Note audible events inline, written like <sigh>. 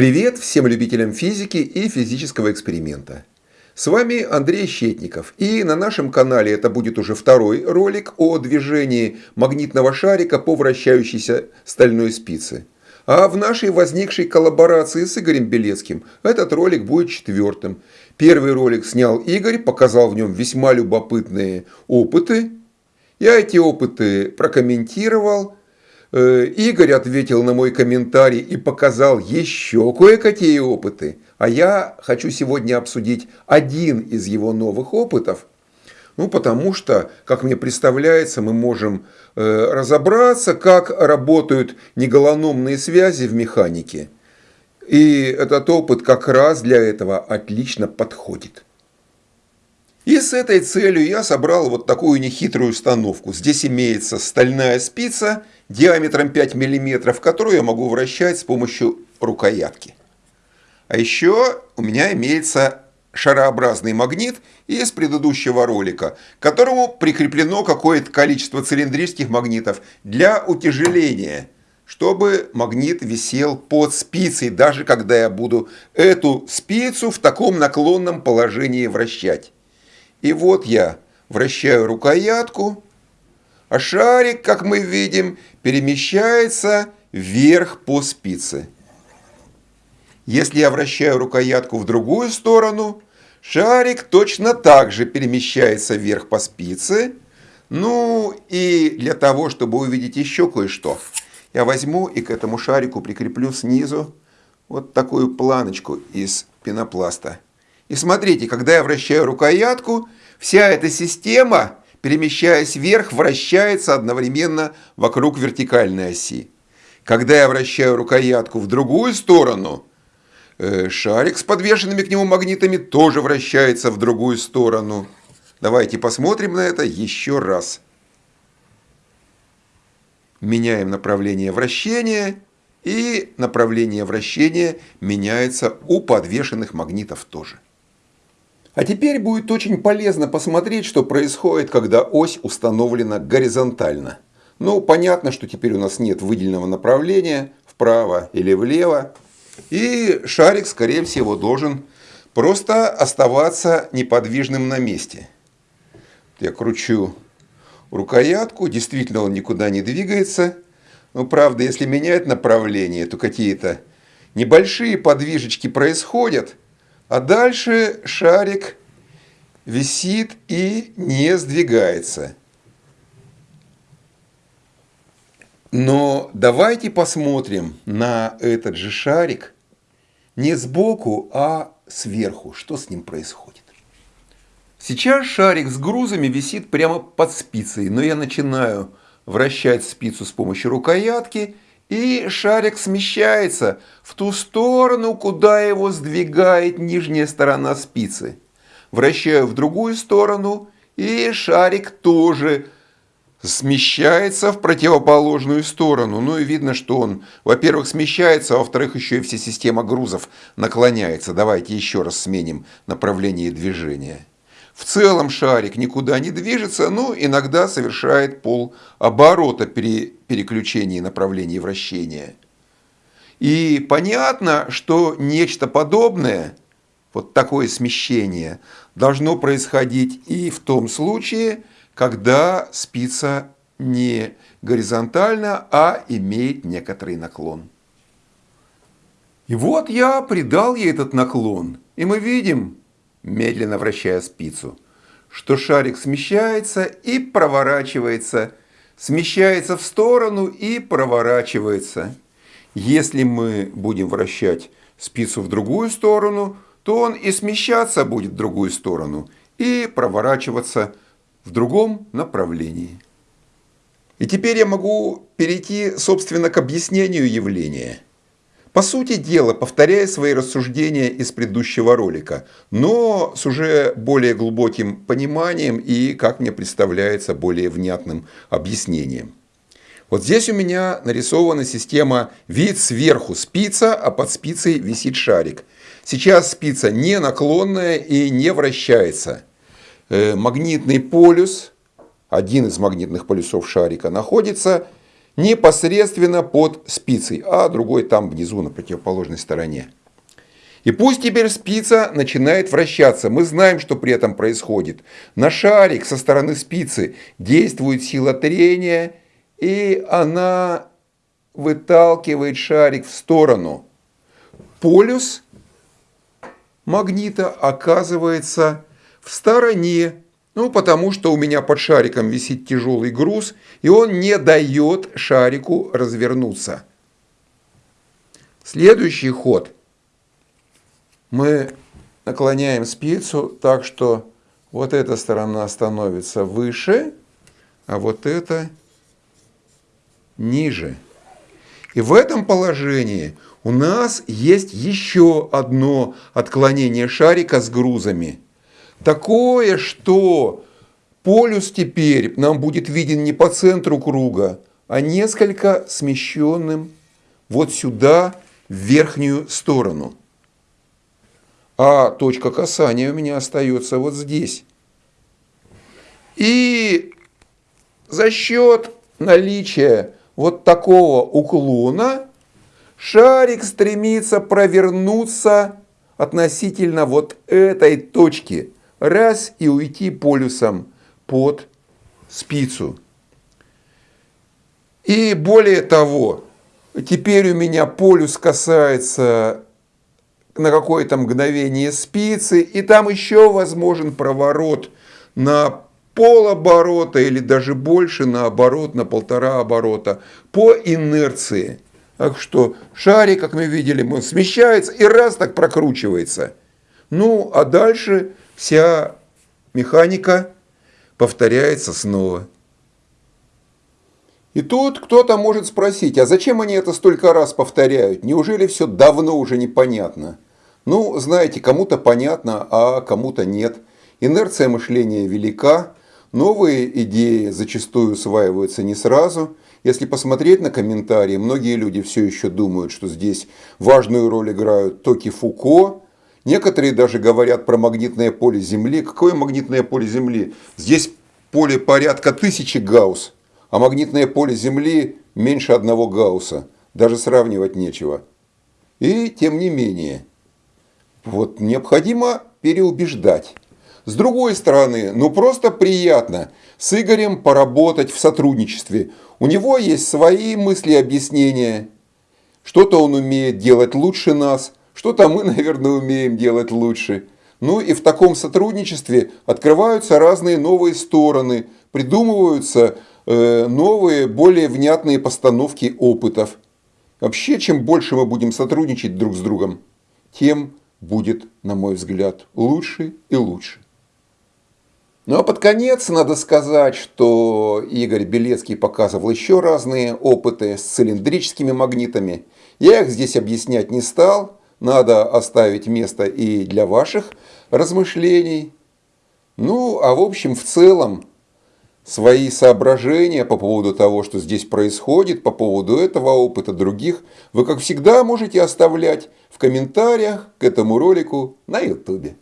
Привет всем любителям физики и физического эксперимента. С вами Андрей Щетников, и на нашем канале это будет уже второй ролик о движении магнитного шарика по вращающейся стальной спице. А в нашей возникшей коллаборации с Игорем Белецким этот ролик будет четвертым. Первый ролик снял Игорь, показал в нем весьма любопытные опыты. Я эти опыты прокомментировал, Игорь ответил на мой комментарий и показал еще кое-какие опыты. А я хочу сегодня обсудить один из его новых опытов. Ну, потому что, как мне представляется, мы можем э, разобраться, как работают неголономные связи в механике. И этот опыт как раз для этого отлично подходит. И с этой целью я собрал вот такую нехитрую установку. Здесь имеется стальная спица диаметром 5 мм, которую я могу вращать с помощью рукоятки. А еще у меня имеется шарообразный магнит из предыдущего ролика, к которому прикреплено какое-то количество цилиндрических магнитов для утяжеления, чтобы магнит висел под спицей, даже когда я буду эту спицу в таком наклонном положении вращать. И вот я вращаю рукоятку, а шарик, как мы видим, перемещается вверх по спице. Если я вращаю рукоятку в другую сторону, шарик точно так же перемещается вверх по спице. Ну и для того, чтобы увидеть еще кое-что, я возьму и к этому шарику прикреплю снизу вот такую планочку из пенопласта. И смотрите, когда я вращаю рукоятку, вся эта система, перемещаясь вверх, вращается одновременно вокруг вертикальной оси. Когда я вращаю рукоятку в другую сторону, э, шарик с подвешенными к нему магнитами тоже вращается в другую сторону. Давайте посмотрим на это еще раз. Меняем направление вращения, и направление вращения меняется у подвешенных магнитов тоже. А теперь будет очень полезно посмотреть, что происходит, когда ось установлена горизонтально. Ну, понятно, что теперь у нас нет выделенного направления вправо или влево. И шарик, скорее всего, должен просто оставаться неподвижным на месте. Я кручу рукоятку, действительно он никуда не двигается. Но правда, если менять направление, то какие-то небольшие подвижечки происходят – а дальше шарик висит и не сдвигается. Но давайте посмотрим на этот же шарик не сбоку, а сверху. Что с ним происходит? Сейчас шарик с грузами висит прямо под спицей, но я начинаю вращать спицу с помощью рукоятки – и шарик смещается в ту сторону, куда его сдвигает нижняя сторона спицы. Вращаю в другую сторону, и шарик тоже смещается в противоположную сторону. Ну и видно, что он, во-первых, смещается, а во-вторых, еще и вся система грузов наклоняется. Давайте еще раз сменим направление движения. В целом шарик никуда не движется, но иногда совершает полоборота при переключении направления вращения. И понятно, что нечто подобное, вот такое смещение, должно происходить и в том случае, когда спица не горизонтальна, а имеет некоторый наклон. И вот я придал ей этот наклон, и мы видим, медленно вращая спицу, что шарик смещается и проворачивается, смещается в сторону и проворачивается. Если мы будем вращать спицу в другую сторону, то он и смещаться будет в другую сторону, и проворачиваться в другом направлении. И теперь я могу перейти, собственно, к объяснению явления – по сути дела, повторяя свои рассуждения из предыдущего ролика, но с уже более глубоким пониманием и, как мне представляется, более внятным объяснением. Вот здесь у меня нарисована система вид сверху спица, а под спицей висит шарик. Сейчас спица не наклонная и не вращается. Э, магнитный полюс, один из магнитных полюсов шарика, находится непосредственно под спицей, а другой там внизу на противоположной стороне. И пусть теперь спица начинает вращаться. Мы знаем, что при этом происходит. На шарик со стороны спицы действует сила трения, и она выталкивает шарик в сторону. Полюс магнита оказывается в стороне, ну потому что у меня под шариком висит тяжелый груз, и он не дает шарику развернуться. Следующий ход. Мы наклоняем спицу так, что вот эта сторона становится выше, а вот эта ниже. И в этом положении у нас есть еще одно отклонение шарика с грузами. Такое, что полюс теперь нам будет виден не по центру круга, а несколько смещенным вот сюда, в верхнюю сторону. А точка касания у меня остается вот здесь. И за счет наличия вот такого уклона шарик стремится провернуться относительно вот этой точки. Раз и уйти полюсом под спицу. И более того, теперь у меня полюс касается на какое-то мгновение спицы, и там еще возможен проворот на полоборота или даже больше наоборот, на полтора оборота по инерции. Так что шарик, как мы видели, он смещается и раз так прокручивается. Ну, а дальше вся механика повторяется снова. И тут кто-то может спросить, а зачем они это столько раз повторяют? Неужели все давно уже непонятно? Ну, знаете, кому-то понятно, а кому-то нет. Инерция мышления велика, Новые идеи зачастую усваиваются не сразу. Если посмотреть на комментарии, многие люди все еще думают, что здесь важную роль играют токи Фуко. Некоторые даже говорят про магнитное поле Земли. Какое магнитное поле Земли? Здесь поле порядка тысячи гаусс, а магнитное поле Земли меньше одного гаусса. Даже сравнивать нечего. И тем не менее, вот необходимо переубеждать. С другой стороны, ну просто приятно с Игорем поработать в сотрудничестве. У него есть свои мысли и объяснения. Что-то он умеет делать лучше нас, что-то мы, <laughs> наверное, умеем делать лучше. Ну и в таком сотрудничестве открываются разные новые стороны, придумываются э, новые, более внятные постановки опытов. Вообще, чем больше мы будем сотрудничать друг с другом, тем будет, на мой взгляд, лучше и лучше. Ну а под конец надо сказать, что Игорь Белецкий показывал еще разные опыты с цилиндрическими магнитами. Я их здесь объяснять не стал, надо оставить место и для ваших размышлений. Ну, а в общем, в целом, свои соображения по поводу того, что здесь происходит, по поводу этого опыта других, вы, как всегда, можете оставлять в комментариях к этому ролику на YouTube.